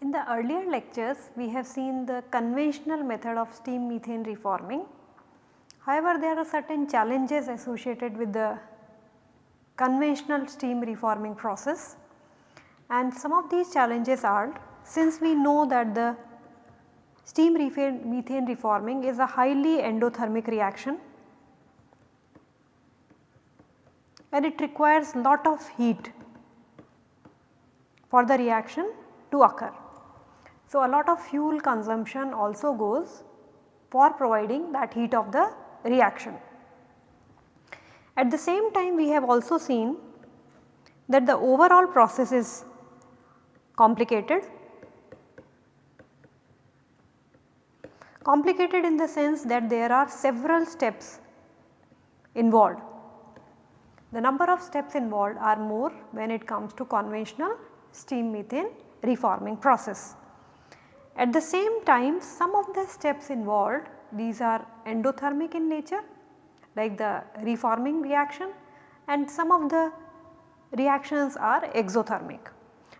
In the earlier lectures we have seen the conventional method of steam methane reforming. However, there are certain challenges associated with the conventional steam reforming process and some of these challenges are since we know that the steam methane reforming is a highly endothermic reaction and it requires lot of heat for the reaction to occur. So, a lot of fuel consumption also goes for providing that heat of the reaction. At the same time we have also seen that the overall process is complicated. Complicated in the sense that there are several steps involved. The number of steps involved are more when it comes to conventional steam methane reforming process. At the same time some of the steps involved these are endothermic in nature like the reforming reaction and some of the reactions are exothermic.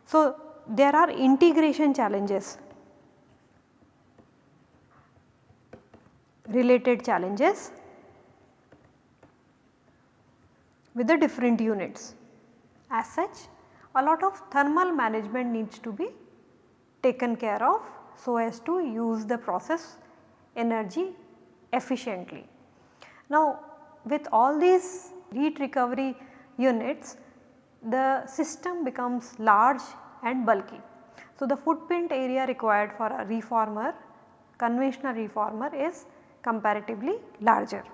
So, there are integration challenges related challenges with the different units. As such a lot of thermal management needs to be taken care of so as to use the process energy efficiently. Now with all these heat recovery units the system becomes large and bulky. So the footprint area required for a reformer conventional reformer is comparatively larger.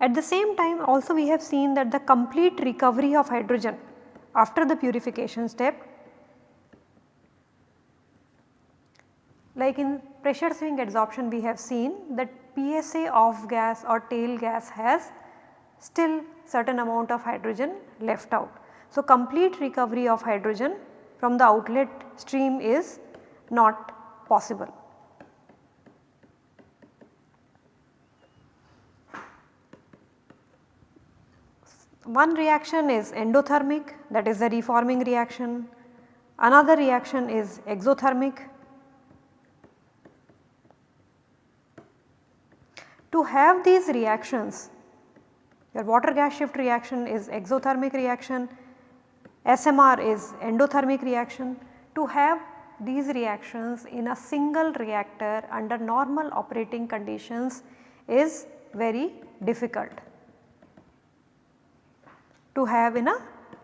At the same time also we have seen that the complete recovery of hydrogen after the purification step like in pressure swing adsorption we have seen that PSA off gas or tail gas has still certain amount of hydrogen left out. So, complete recovery of hydrogen from the outlet stream is not possible. One reaction is endothermic that is the reforming reaction, another reaction is exothermic. To have these reactions your water gas shift reaction is exothermic reaction, SMR is endothermic reaction. To have these reactions in a single reactor under normal operating conditions is very difficult to have in a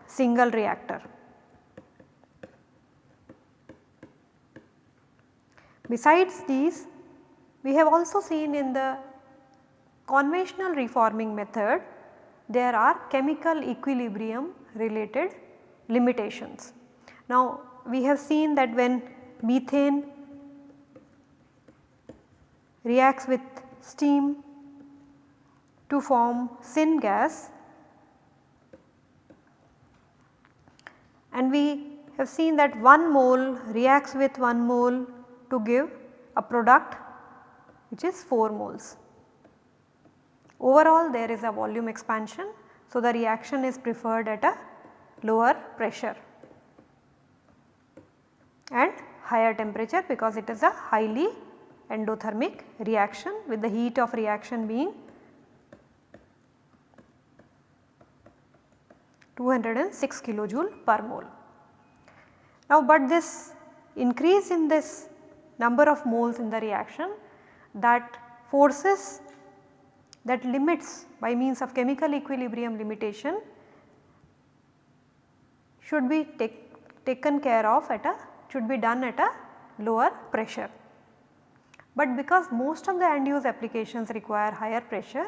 single reactor. Besides these we have also seen in the conventional reforming method there are chemical equilibrium related limitations. Now we have seen that when methane reacts with steam to form syngas and we have seen that 1 mole reacts with 1 mole to give a product which is 4 moles. Overall there is a volume expansion. So, the reaction is preferred at a lower pressure and higher temperature because it is a highly endothermic reaction with the heat of reaction being 206 kilojoule per mole. Now, but this increase in this number of moles in the reaction that forces that limits by means of chemical equilibrium limitation should be take, taken care of at a should be done at a lower pressure. But because most of the end use applications require higher pressure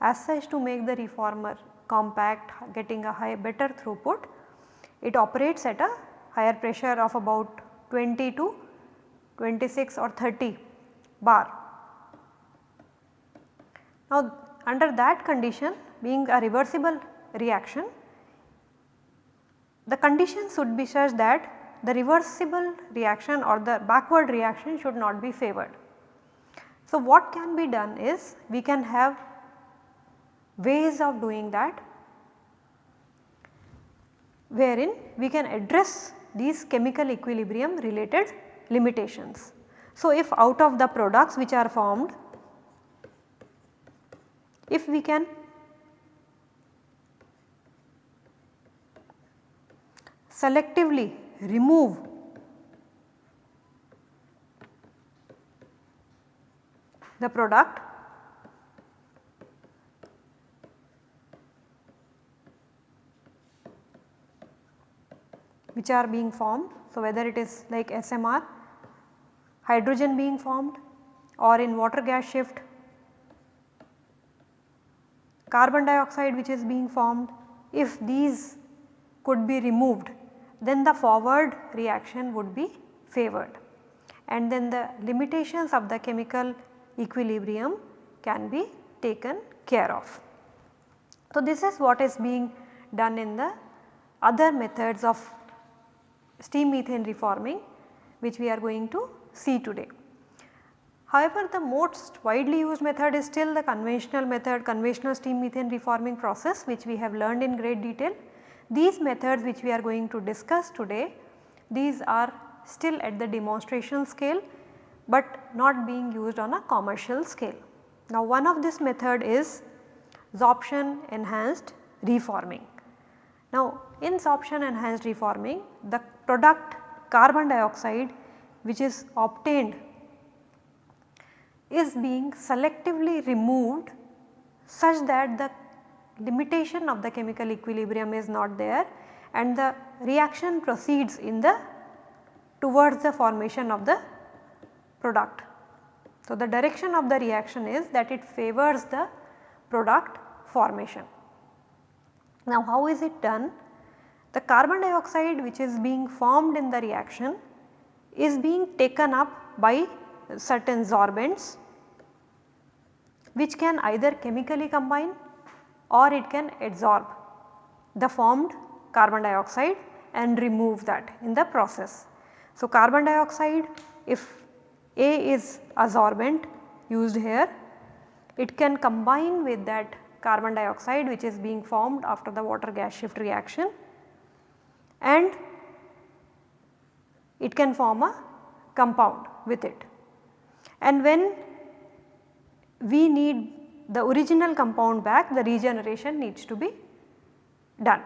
as such to make the reformer compact getting a high better throughput it operates at a higher pressure of about 20 to 26 or 30 bar now under that condition being a reversible reaction the conditions should be such that the reversible reaction or the backward reaction should not be favored. So, what can be done is we can have ways of doing that wherein we can address these chemical equilibrium related limitations. So, if out of the products which are formed, if we can selectively remove the product which are being formed. So, whether it is like SMR, hydrogen being formed or in water gas shift, carbon dioxide which is being formed, if these could be removed then the forward reaction would be favored and then the limitations of the chemical equilibrium can be taken care of. So, this is what is being done in the other methods of steam methane reforming which we are going to see today. However, the most widely used method is still the conventional method conventional steam methane reforming process which we have learned in great detail these methods which we are going to discuss today, these are still at the demonstration scale, but not being used on a commercial scale. Now one of this method is sorption enhanced reforming. Now in sorption enhanced reforming the product carbon dioxide which is obtained is being selectively removed such that the limitation of the chemical equilibrium is not there and the reaction proceeds in the towards the formation of the product. So, the direction of the reaction is that it favors the product formation. Now, how is it done? The carbon dioxide which is being formed in the reaction is being taken up by certain sorbents which can either chemically combine or it can adsorb the formed carbon dioxide and remove that in the process. So, carbon dioxide if A is a sorbent used here, it can combine with that carbon dioxide which is being formed after the water gas shift reaction and it can form a compound with it. And when we need the original compound back the regeneration needs to be done.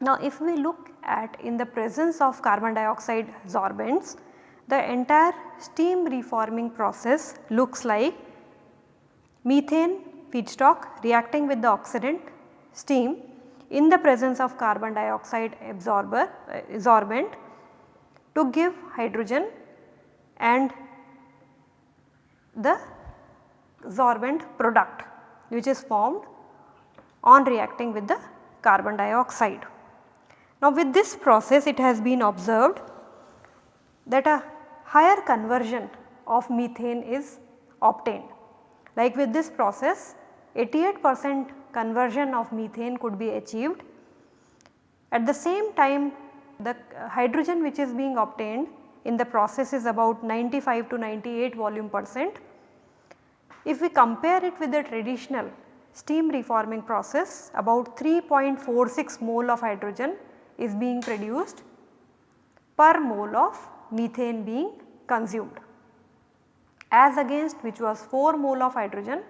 Now if we look at in the presence of carbon dioxide sorbents the entire steam reforming process looks like methane feedstock reacting with the oxidant steam in the presence of carbon dioxide absorber uh, sorbent to give hydrogen and the sorbent product which is formed on reacting with the carbon dioxide. Now with this process it has been observed that a higher conversion of methane is obtained. Like with this process 88 percent conversion of methane could be achieved. At the same time the hydrogen which is being obtained in the process is about 95 to 98 volume percent if we compare it with the traditional steam reforming process about 3.46 mole of hydrogen is being produced per mole of methane being consumed as against which was 4 mole of hydrogen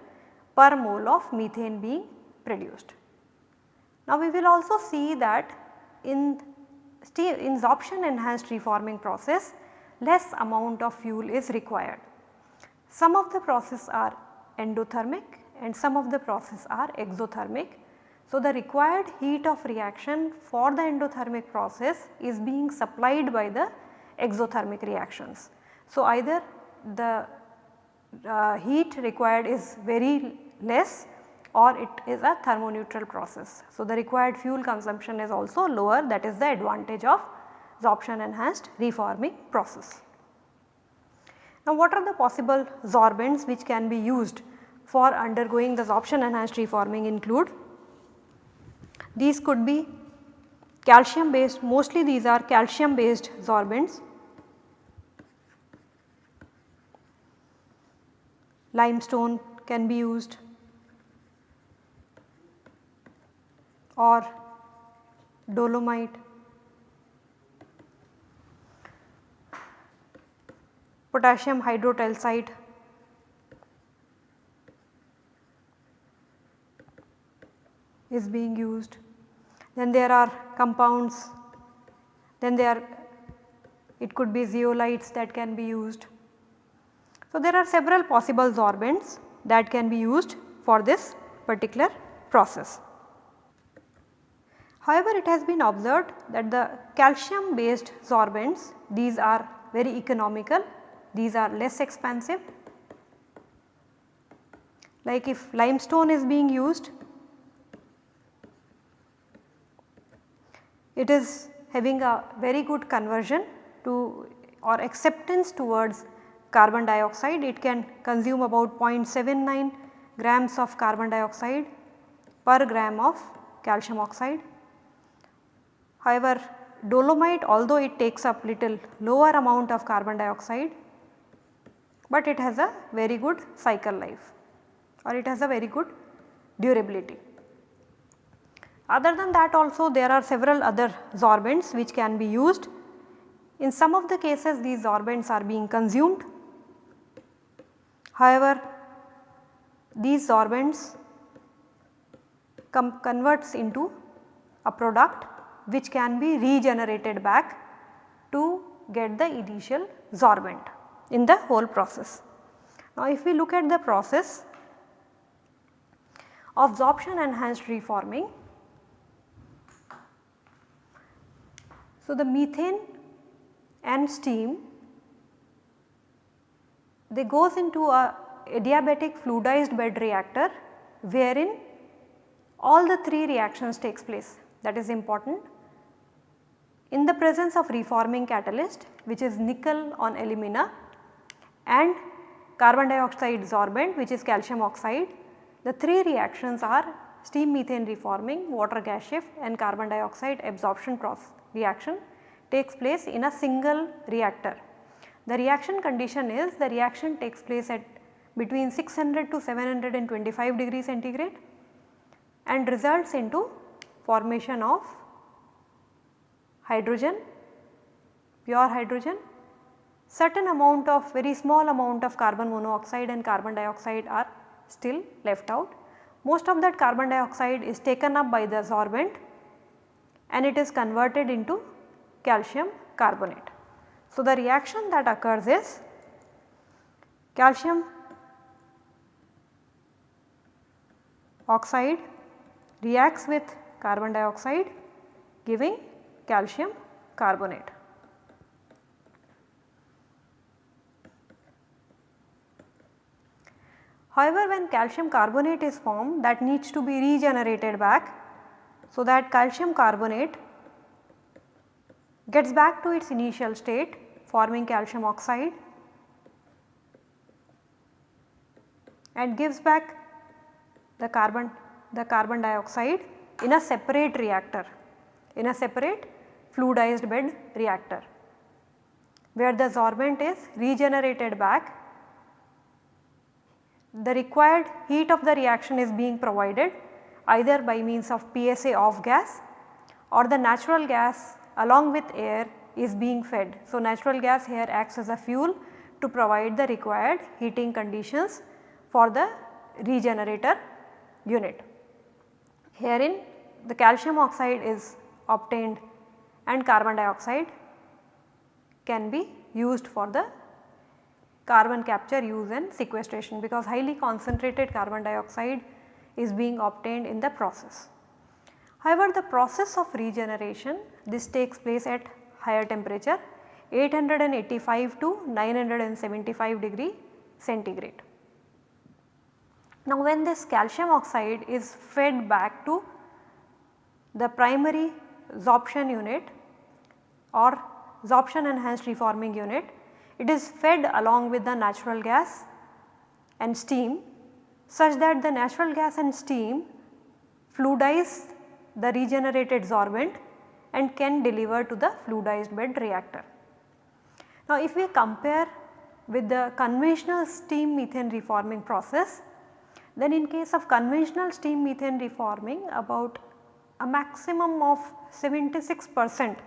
per mole of methane being produced. Now we will also see that in steam in enhanced reforming process less amount of fuel is required. Some of the process are endothermic and some of the process are exothermic. So, the required heat of reaction for the endothermic process is being supplied by the exothermic reactions. So, either the uh, heat required is very less or it is a thermoneutral process. So, the required fuel consumption is also lower that is the advantage of sorption enhanced reforming process. Now what are the possible sorbents which can be used for undergoing the sorption enhanced reforming include these could be calcium based mostly these are calcium based sorbents. Limestone can be used or dolomite. Potassium hydrotalcite is being used. Then there are compounds, then there it could be zeolites that can be used. So, there are several possible sorbents that can be used for this particular process. However, it has been observed that the calcium based sorbents these are very economical, these are less expensive. Like if limestone is being used, it is having a very good conversion to or acceptance towards carbon dioxide. It can consume about 0.79 grams of carbon dioxide per gram of calcium oxide. However, dolomite although it takes up little lower amount of carbon dioxide, but it has a very good cycle life or it has a very good durability. Other than that also there are several other sorbents which can be used. In some of the cases these sorbents are being consumed. However, these sorbents converts into a product which can be regenerated back to get the initial sorbent in the whole process. Now if we look at the process absorption enhanced reforming So, the methane and steam they goes into a adiabatic fluidized bed reactor wherein all the three reactions takes place that is important. In the presence of reforming catalyst which is nickel on alumina and carbon dioxide sorbent which is calcium oxide, the three reactions are steam methane reforming, water gas shift and carbon dioxide absorption process reaction takes place in a single reactor. The reaction condition is the reaction takes place at between 600 to 725 degree centigrade and results into formation of hydrogen, pure hydrogen, certain amount of very small amount of carbon monoxide and carbon dioxide are still left out. Most of that carbon dioxide is taken up by the sorbent and it is converted into calcium carbonate. So, the reaction that occurs is calcium oxide reacts with carbon dioxide giving calcium carbonate. However, when calcium carbonate is formed that needs to be regenerated back so that calcium carbonate gets back to its initial state forming calcium oxide and gives back the carbon the carbon dioxide in a separate reactor in a separate fluidized bed reactor where the sorbent is regenerated back the required heat of the reaction is being provided either by means of PSA off gas or the natural gas along with air is being fed. So, natural gas here acts as a fuel to provide the required heating conditions for the regenerator unit. Herein the calcium oxide is obtained and carbon dioxide can be used for the carbon capture use and sequestration because highly concentrated carbon dioxide is being obtained in the process. However, the process of regeneration this takes place at higher temperature 885 to 975 degree centigrade. Now when this calcium oxide is fed back to the primary sorption unit or sorption enhanced reforming unit, it is fed along with the natural gas and steam such that the natural gas and steam fluidize the regenerated sorbent and can deliver to the fluidized bed reactor. Now if we compare with the conventional steam methane reforming process, then in case of conventional steam methane reforming about a maximum of 76 percent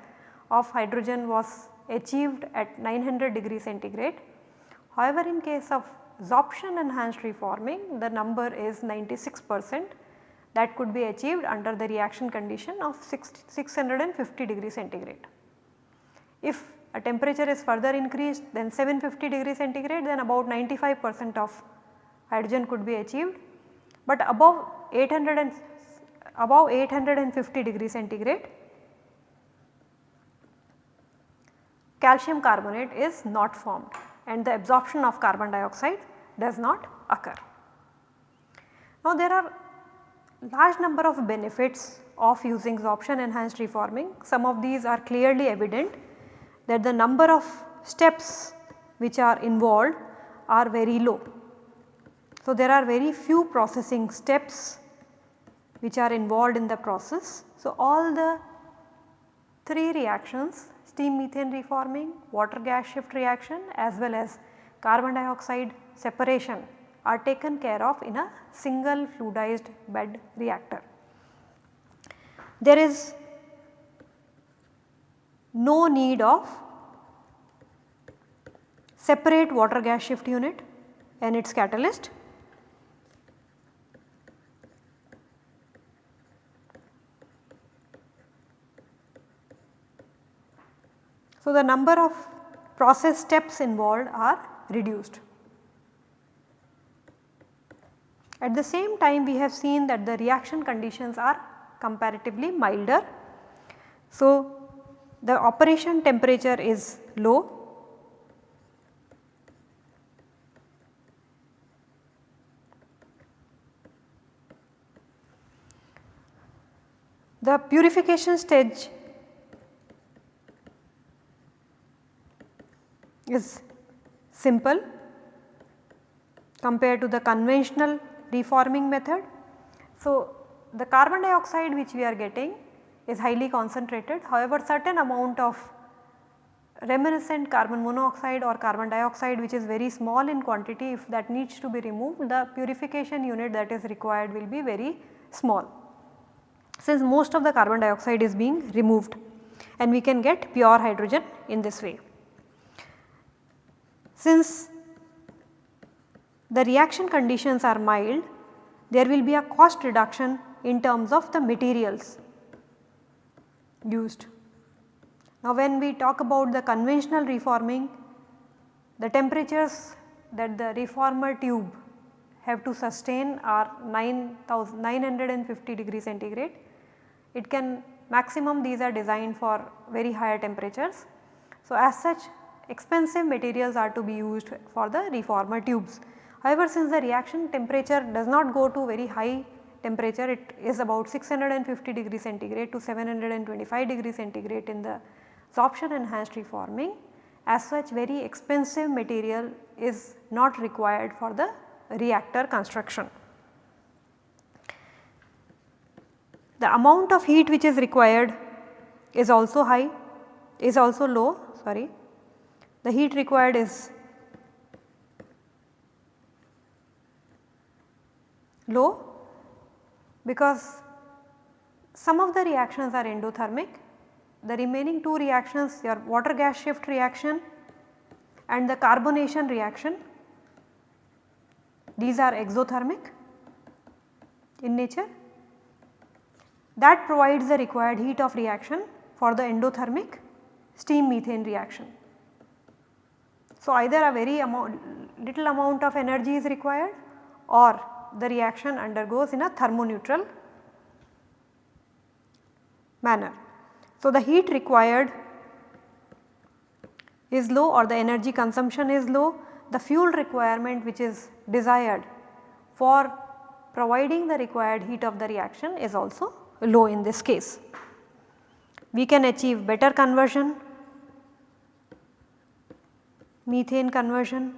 of hydrogen was achieved at 900 degree centigrade. However, in case of sorption enhanced reforming the number is 96 percent that could be achieved under the reaction condition of 650 degree centigrade. If a temperature is further increased then 750 degree centigrade then about 95 percent of hydrogen could be achieved, but above 800 and above 850 degree centigrade calcium carbonate is not formed and the absorption of carbon dioxide does not occur. Now there are large number of benefits of using sorption enhanced reforming. Some of these are clearly evident that the number of steps which are involved are very low. So there are very few processing steps which are involved in the process. So all the 3 reactions steam methane reforming, water gas shift reaction as well as carbon dioxide separation are taken care of in a single fluidized bed reactor. There is no need of separate water gas shift unit and its catalyst. So, the number of process steps involved are reduced. At the same time we have seen that the reaction conditions are comparatively milder. So, the operation temperature is low. The purification stage is simple compared to the conventional reforming method. So, the carbon dioxide which we are getting is highly concentrated however certain amount of reminiscent carbon monoxide or carbon dioxide which is very small in quantity if that needs to be removed the purification unit that is required will be very small since most of the carbon dioxide is being removed and we can get pure hydrogen in this way. Since the reaction conditions are mild, there will be a cost reduction in terms of the materials used. Now when we talk about the conventional reforming, the temperatures that the reformer tube have to sustain are 950 degree centigrade. It can maximum these are designed for very higher temperatures. So as such expensive materials are to be used for the reformer tubes. However, since the reaction temperature does not go to very high temperature it is about 650 degree centigrade to 725 degree centigrade in the sorption enhanced reforming as such very expensive material is not required for the reactor construction. The amount of heat which is required is also high is also low sorry the heat required is low because some of the reactions are endothermic, the remaining two reactions your water gas shift reaction and the carbonation reaction these are exothermic in nature that provides the required heat of reaction for the endothermic steam methane reaction. So, either a very amount little amount of energy is required or the reaction undergoes in a thermoneutral manner. So, the heat required is low or the energy consumption is low, the fuel requirement which is desired for providing the required heat of the reaction is also low in this case. We can achieve better conversion, methane conversion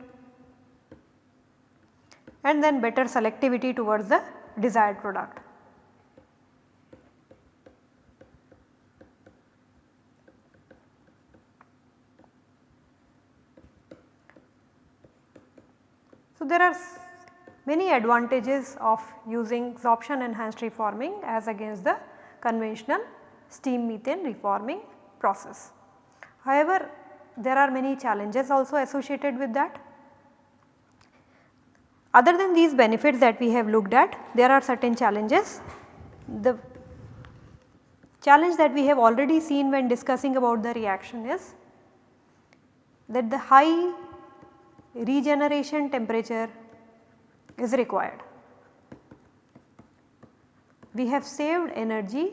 and then better selectivity towards the desired product. So, there are many advantages of using sorption enhanced reforming as against the conventional steam methane reforming process. However, there are many challenges also associated with that. Other than these benefits that we have looked at, there are certain challenges. The challenge that we have already seen when discussing about the reaction is that the high regeneration temperature is required. We have saved energy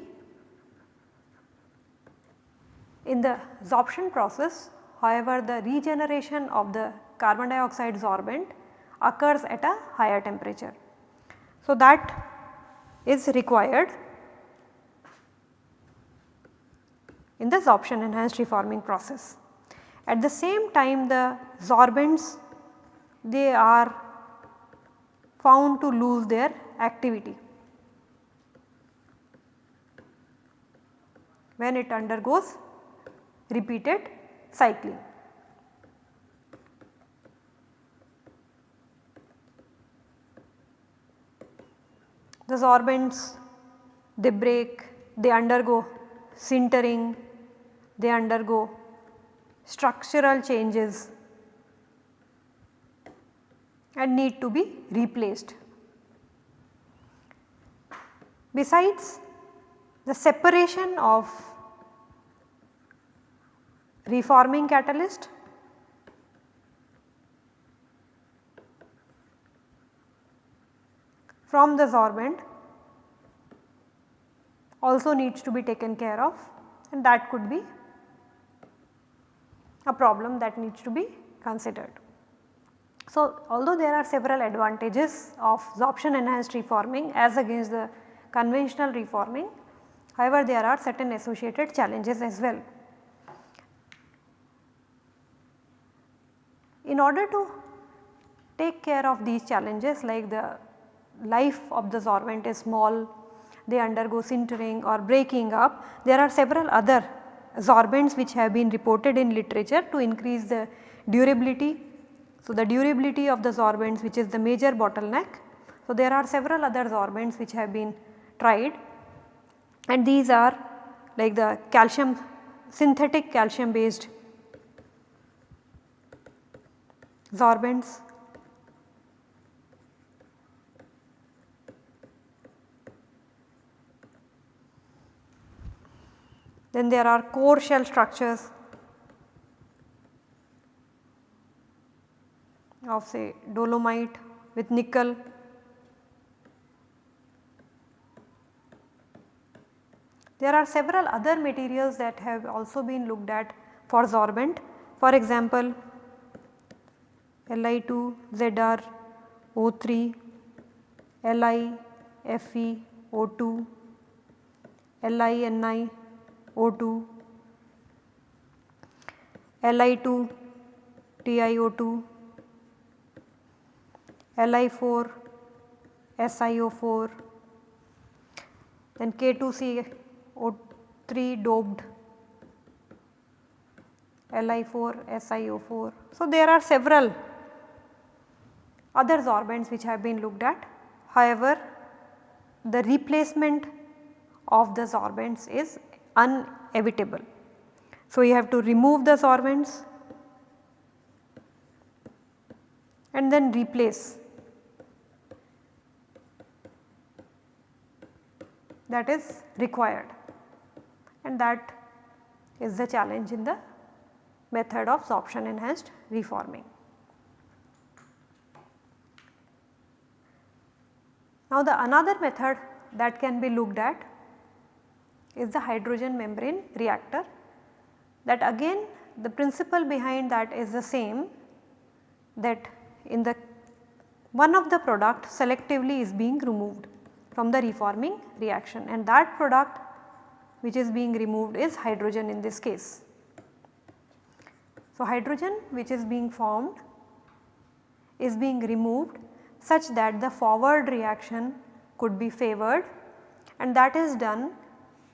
in the sorption process however the regeneration of the carbon dioxide sorbent occurs at a higher temperature. So, that is required in the sorption enhanced reforming process. At the same time the sorbents they are found to lose their activity when it undergoes repeated cycling. The sorbents they break, they undergo sintering, they undergo structural changes and need to be replaced. Besides the separation of reforming catalyst from the sorbent also needs to be taken care of and that could be a problem that needs to be considered. So, although there are several advantages of sorption enhanced reforming as against the conventional reforming, however there are certain associated challenges as well. In order to take care of these challenges like the life of the sorbent is small, they undergo sintering or breaking up, there are several other sorbents which have been reported in literature to increase the durability. So, the durability of the sorbents which is the major bottleneck. So, there are several other sorbents which have been tried and these are like the calcium synthetic calcium based sorbents. Then there are core shell structures of say dolomite with nickel. There are several other materials that have also been looked at for sorbent. For example, Li2 Zr O3 Li Fe O2 Li Ni O2 Li2 TiO2 Li4 SiO4 then K2CO3 doped Li4 SiO4. So, there are several other sorbents which have been looked at. However, the replacement of the sorbents is unevitable. So, you have to remove the sorbents and then replace that is required and that is the challenge in the method of sorption enhanced reforming. Now the another method that can be looked at is the hydrogen membrane reactor that again the principle behind that is the same that in the one of the product selectively is being removed from the reforming reaction and that product which is being removed is hydrogen in this case. So, hydrogen which is being formed is being removed such that the forward reaction could be favored and that is done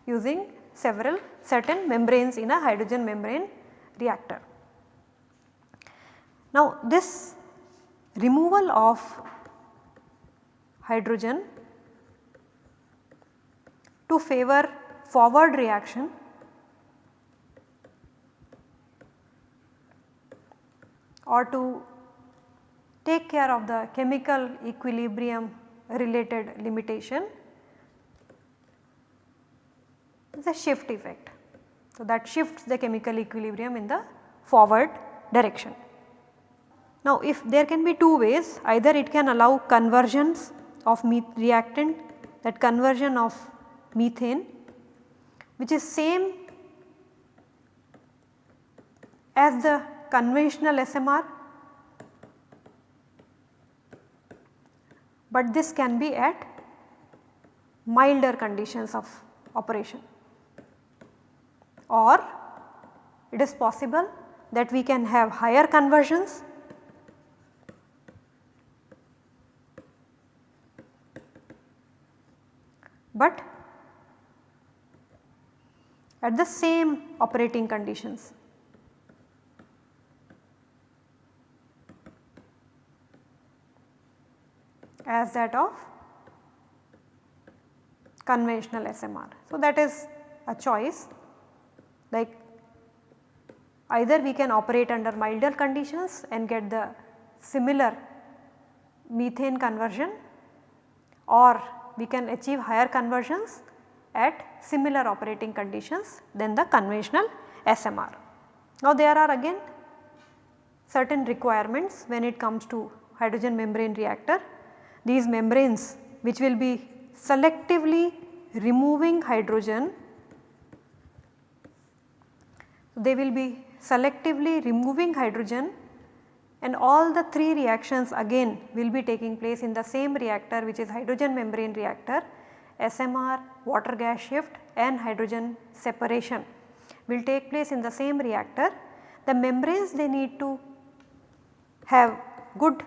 using several certain membranes in a hydrogen membrane reactor. Now this removal of hydrogen to favor forward reaction or to take care of the chemical equilibrium related limitation a shift effect. So, that shifts the chemical equilibrium in the forward direction. Now, if there can be two ways either it can allow conversions of reactant that conversion of methane which is same as the conventional SMR, but this can be at milder conditions of operation or it is possible that we can have higher conversions but at the same operating conditions. As that of conventional SMR. So, that is a choice like either we can operate under milder conditions and get the similar methane conversion or we can achieve higher conversions at similar operating conditions than the conventional SMR. Now there are again certain requirements when it comes to hydrogen membrane reactor. These membranes which will be selectively removing hydrogen they will be selectively removing hydrogen and all the three reactions again will be taking place in the same reactor which is hydrogen membrane reactor SMR, water gas shift and hydrogen separation will take place in the same reactor. The membranes they need to have good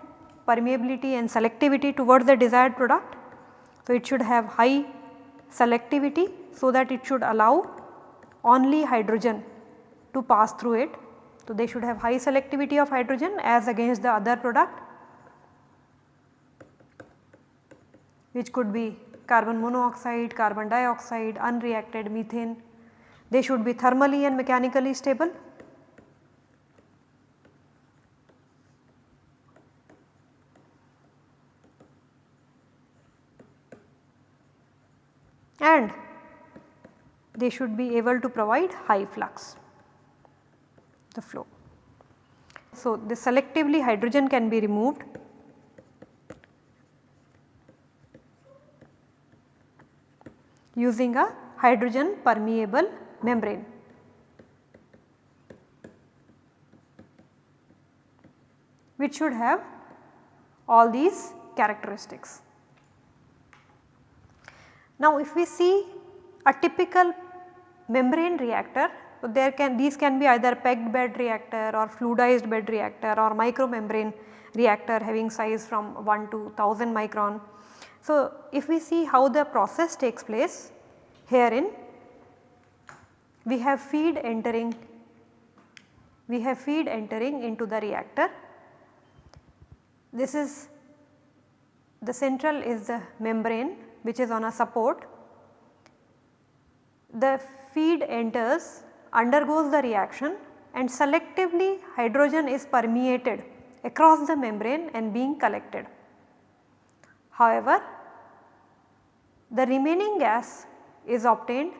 permeability and selectivity towards the desired product. So, it should have high selectivity so that it should allow only hydrogen to pass through it. So, they should have high selectivity of hydrogen as against the other product which could be carbon monoxide, carbon dioxide, unreacted methane. They should be thermally and mechanically stable. And they should be able to provide high flux the flow. So, the selectively hydrogen can be removed using a hydrogen permeable membrane. which should have all these characteristics. Now if we see a typical membrane reactor, there can these can be either packed bed reactor or fluidized bed reactor or micromembrane reactor having size from 1 to 1000 micron. So, if we see how the process takes place herein we have feed entering we have feed entering into the reactor. This is the central is the membrane which is on a support. The feed enters undergoes the reaction and selectively hydrogen is permeated across the membrane and being collected. However, the remaining gas is obtained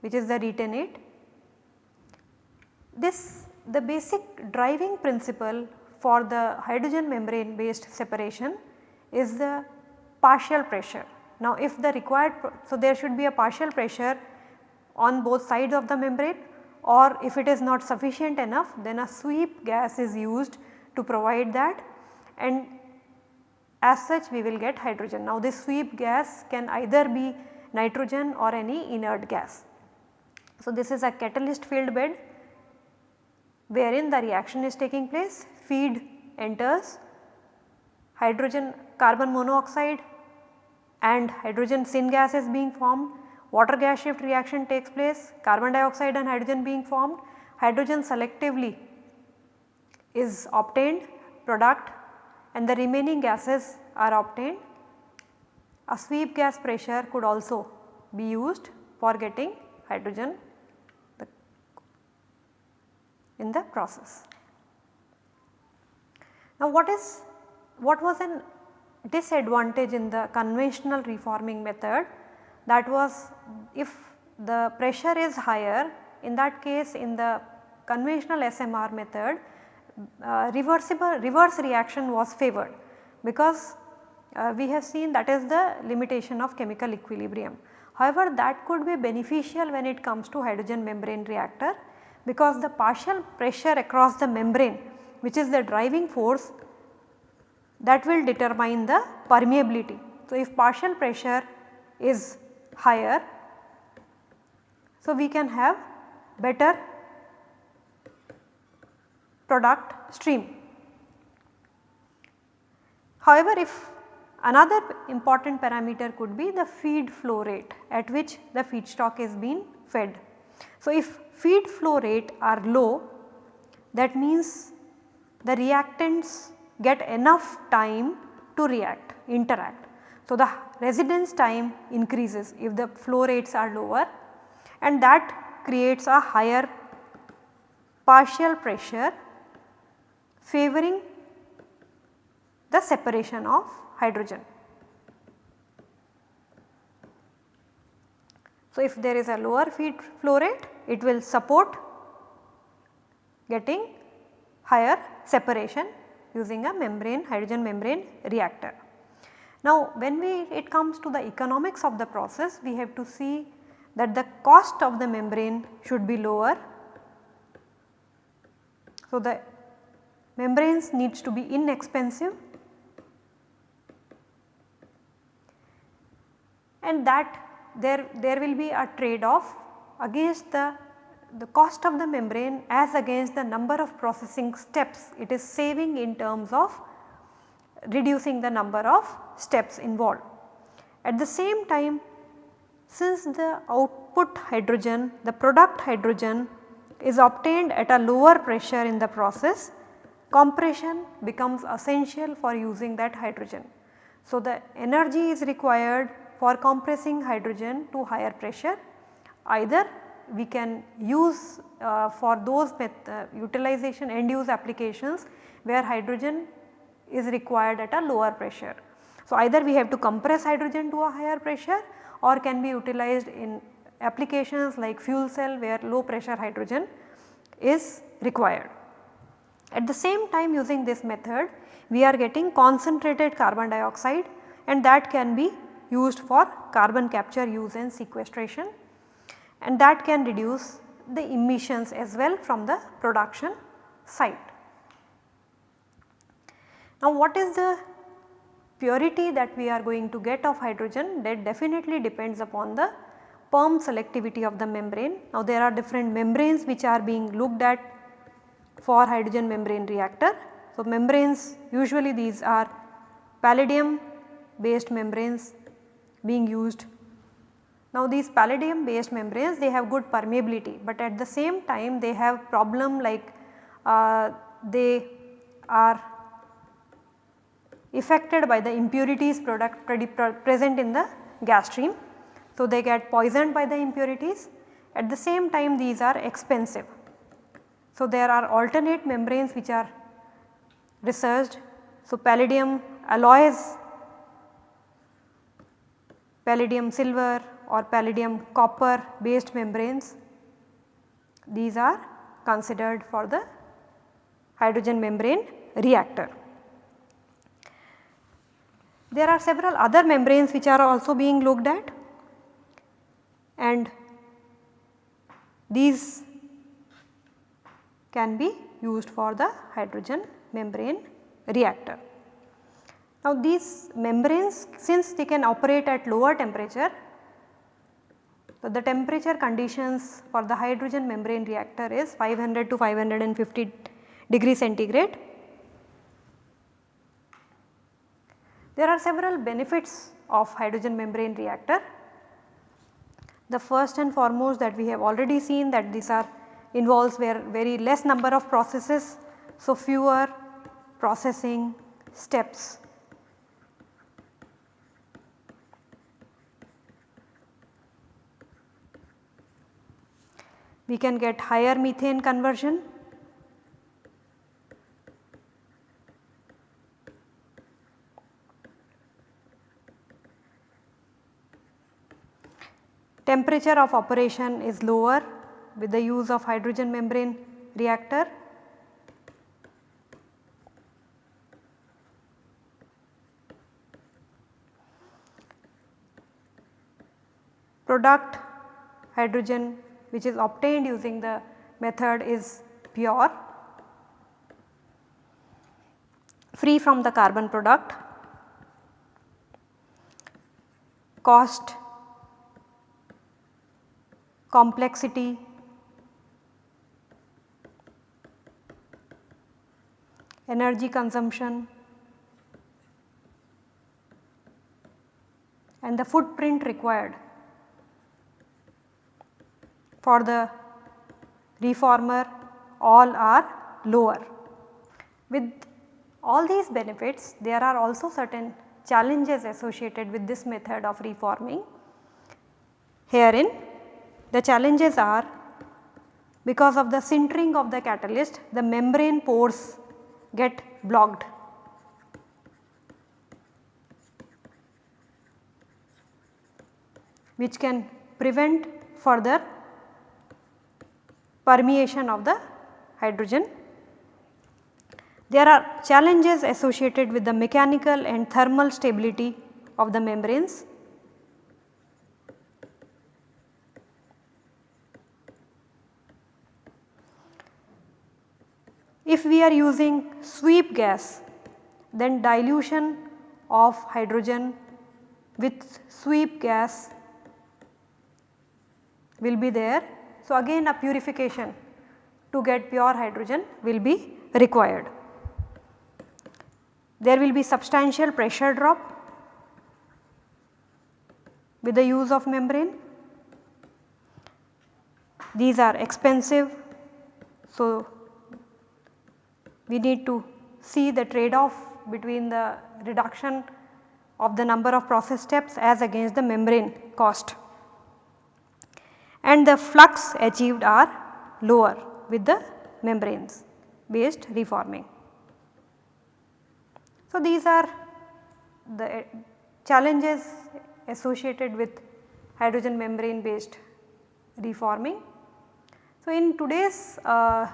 which is the retentate. This the basic driving principle for the hydrogen membrane based separation is the partial pressure. Now if the required, so there should be a partial pressure on both sides of the membrane or if it is not sufficient enough then a sweep gas is used to provide that and as such we will get hydrogen. Now this sweep gas can either be nitrogen or any inert gas. So this is a catalyst filled bed wherein the reaction is taking place, feed enters, hydrogen carbon monoxide and hydrogen syngas is being formed, water gas shift reaction takes place, carbon dioxide and hydrogen being formed, hydrogen selectively is obtained product and the remaining gases are obtained. A sweep gas pressure could also be used for getting hydrogen in the process. Now what is what was an disadvantage in the conventional reforming method that was if the pressure is higher in that case in the conventional SMR method uh, reversible reverse reaction was favored because uh, we have seen that is the limitation of chemical equilibrium. However, that could be beneficial when it comes to hydrogen membrane reactor because the partial pressure across the membrane which is the driving force that will determine the permeability. So, if partial pressure is higher, so we can have better product stream. However, if another important parameter could be the feed flow rate at which the feedstock is being fed. So, if feed flow rate are low that means the reactants get enough time to react interact. So, the residence time increases if the flow rates are lower and that creates a higher partial pressure favoring the separation of hydrogen. So, if there is a lower feed flow rate it will support getting higher separation using a membrane hydrogen membrane reactor. Now when we it comes to the economics of the process we have to see that the cost of the membrane should be lower. So the membranes needs to be inexpensive and that there, there will be a trade off against the, the cost of the membrane as against the number of processing steps it is saving in terms of reducing the number of steps involved. At the same time since the output hydrogen the product hydrogen is obtained at a lower pressure in the process compression becomes essential for using that hydrogen. So, the energy is required for compressing hydrogen to higher pressure either we can use uh, for those uh, utilization end use applications where hydrogen is required at a lower pressure. So, either we have to compress hydrogen to a higher pressure or can be utilized in applications like fuel cell where low pressure hydrogen is required. At the same time using this method we are getting concentrated carbon dioxide and that can be used for carbon capture use and sequestration and that can reduce the emissions as well from the production site. Now what is the purity that we are going to get of hydrogen that definitely depends upon the perm selectivity of the membrane. Now there are different membranes which are being looked at for hydrogen membrane reactor. So membranes usually these are palladium based membranes being used. Now these palladium based membranes they have good permeability but at the same time they have problem like uh, they are affected by the impurities product present in the gas stream. So, they get poisoned by the impurities at the same time these are expensive. So, there are alternate membranes which are researched. So, palladium alloys, palladium silver or palladium copper based membranes these are considered for the hydrogen membrane reactor. There are several other membranes which are also being looked at and these can be used for the hydrogen membrane reactor. Now these membranes since they can operate at lower temperature, so the temperature conditions for the hydrogen membrane reactor is 500 to 550 degree centigrade There are several benefits of hydrogen membrane reactor. The first and foremost that we have already seen that these are involves where very less number of processes. So, fewer processing steps. We can get higher methane conversion Temperature of operation is lower with the use of hydrogen membrane reactor. Product hydrogen which is obtained using the method is pure free from the carbon product cost complexity, energy consumption and the footprint required for the reformer all are lower. With all these benefits there are also certain challenges associated with this method of reforming. Herein the challenges are because of the sintering of the catalyst the membrane pores get blocked. which can prevent further permeation of the hydrogen. There are challenges associated with the mechanical and thermal stability of the membranes If we are using sweep gas then dilution of hydrogen with sweep gas will be there. So, again a purification to get pure hydrogen will be required. There will be substantial pressure drop with the use of membrane. These are expensive. So, we need to see the trade off between the reduction of the number of process steps as against the membrane cost and the flux achieved are lower with the membranes based reforming. So, these are the challenges associated with hydrogen membrane based reforming. So, in today's uh,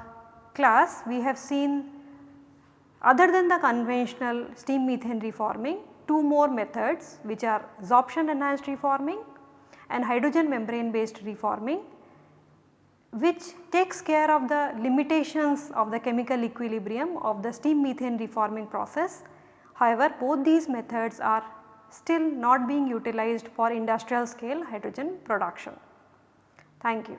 class we have seen other than the conventional steam methane reforming, two more methods which are absorption enhanced reforming and hydrogen membrane based reforming which takes care of the limitations of the chemical equilibrium of the steam methane reforming process. However, both these methods are still not being utilized for industrial scale hydrogen production. Thank you.